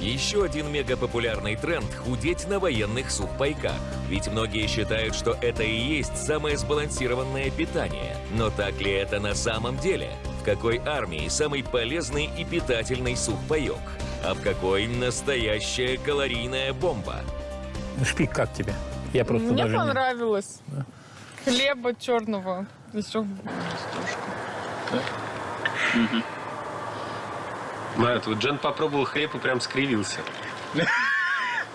Еще один мегапопулярный тренд – худеть на военных сухпайках. Ведь многие считают, что это и есть самое сбалансированное питание. Но так ли это на самом деле? В какой армии самый полезный и питательный сухпайок? А в какой настоящая калорийная бомба? Шпик как тебе? Я просто Мне даже не- понравилось. Хлеба черного. Еще Да, тут Джен попробовал хлеб и прям скривился.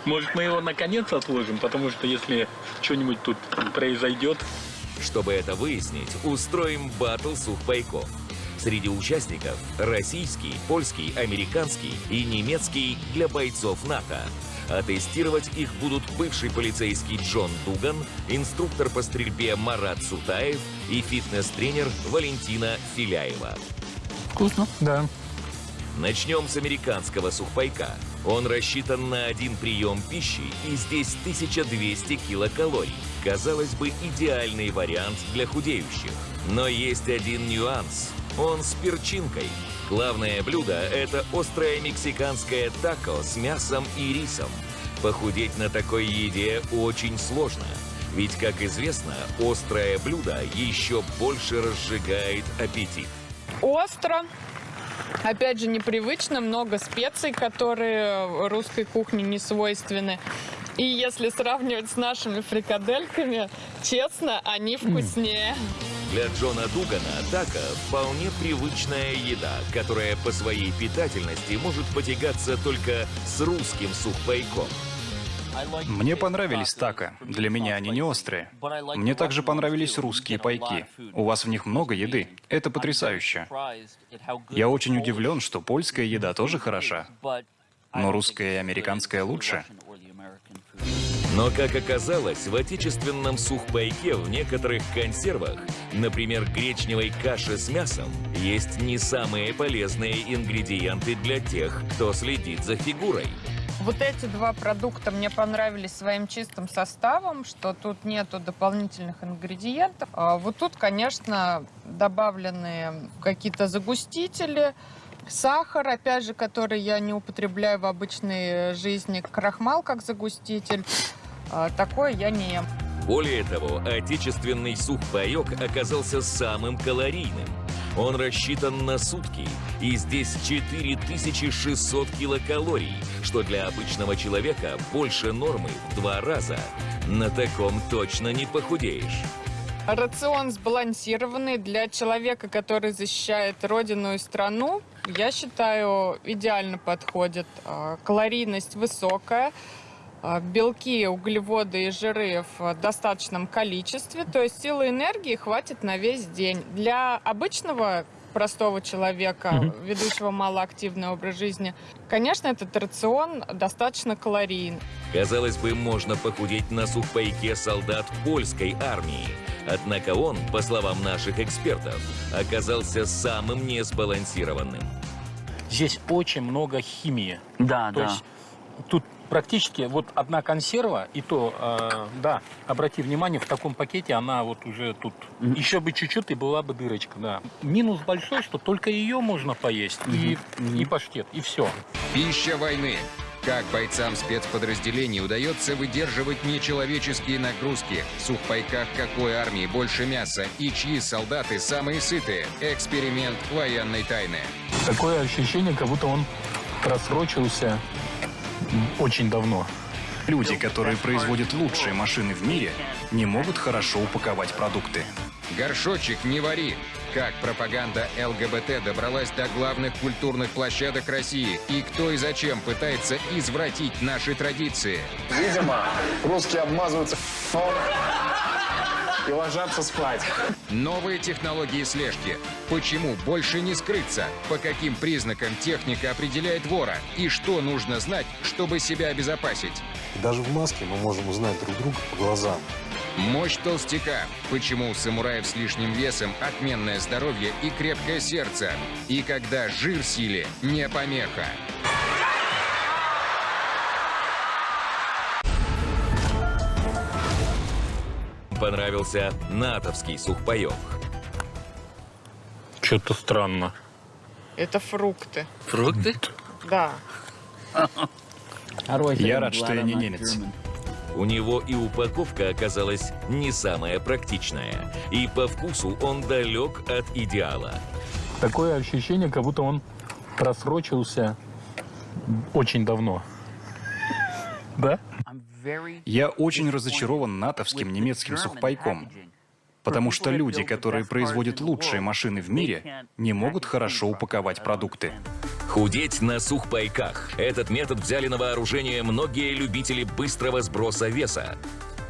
Может, мы его наконец отложим, потому что если что-нибудь тут произойдет... Чтобы это выяснить, устроим батл сухпайков. Среди участников российский, польский, американский и немецкий для бойцов НАТО. А тестировать их будут бывший полицейский Джон Дуган, инструктор по стрельбе Марат Сутаев и фитнес-тренер Валентина Филяева. Вкусно. Да. Начнем с американского сухпайка. Он рассчитан на один прием пищи, и здесь 1200 килокалорий. Казалось бы, идеальный вариант для худеющих. Но есть один нюанс. Он с перчинкой. Главное блюдо – это острое мексиканское тако с мясом и рисом. Похудеть на такой еде очень сложно. Ведь, как известно, острое блюдо еще больше разжигает аппетит. остро. Опять же, непривычно, много специй, которые русской кухне не свойственны. И если сравнивать с нашими фрикадельками, честно, они вкуснее. Для Джона Дугана тако вполне привычная еда, которая по своей питательности может потягаться только с русским сухпайком. Мне понравились тако. Для меня они не острые. Мне также понравились русские пайки. У вас в них много еды. Это потрясающе. Я очень удивлен, что польская еда тоже хороша. Но русская и американская лучше. Но, как оказалось, в отечественном сухпайке в некоторых консервах, например, гречневой каше с мясом, есть не самые полезные ингредиенты для тех, кто следит за фигурой. Вот эти два продукта мне понравились своим чистым составом, что тут нету дополнительных ингредиентов. А вот тут, конечно, добавлены какие-то загустители, сахар, опять же, который я не употребляю в обычной жизни, крахмал как загуститель. А, Такое я не ем. Более того, отечественный сухпайок оказался самым калорийным. Он рассчитан на сутки, и здесь 4600 килокалорий, что для обычного человека больше нормы в два раза. На таком точно не похудеешь. Рацион сбалансированный для человека, который защищает родину и страну, я считаю, идеально подходит. А, Калорийность высокая, белки, углеводы и жиры в достаточном количестве, то есть силы энергии хватит на весь день. Для обычного простого человека, ведущего малоактивный образ жизни, конечно, этот рацион достаточно калорийный. Казалось бы, можно похудеть на сухпайке солдат польской армии. Однако он, по словам наших экспертов, оказался самым несбалансированным. Здесь очень много химии. Да, То да. есть тут практически вот одна консерва, и то, э, да, обрати внимание, в таком пакете она вот уже тут. Еще бы чуть-чуть, и была бы дырочка, да. Минус большой, что только ее можно поесть, и, и паштет, и все. Пища войны. Как бойцам спецподразделений удается выдерживать нечеловеческие нагрузки? В сухпайках какой армии больше мяса? И чьи солдаты самые сытые? Эксперимент военной тайны. Такое ощущение, как будто он просрочился очень давно. Люди, которые производят лучшие машины в мире, не могут хорошо упаковать продукты. Горшочек не вари. Как пропаганда ЛГБТ добралась до главных культурных площадок России? И кто и зачем пытается извратить наши традиции? Видимо, русские обмазываются и ложатся спать. Новые технологии слежки. Почему больше не скрыться? По каким признакам техника определяет вора? И что нужно знать, чтобы себя обезопасить? Даже в маске мы можем узнать друг друга по глазам. Мощь толстяка. Почему у самураев с лишним весом отменное здоровье и крепкое сердце? И когда жир силе не помеха. Понравился натовский сухпайок. Что-то странно. Это фрукты. Фрукты? Да. Я рад, что я не немец. У него и упаковка оказалась не самая практичная. И по вкусу он далек от идеала. Такое ощущение, как будто он просрочился очень давно. Да? Я очень разочарован натовским немецким сухпайком, потому что люди, которые производят лучшие машины в мире, не могут хорошо упаковать продукты. Худеть на сухпайках. Этот метод взяли на вооружение многие любители быстрого сброса веса.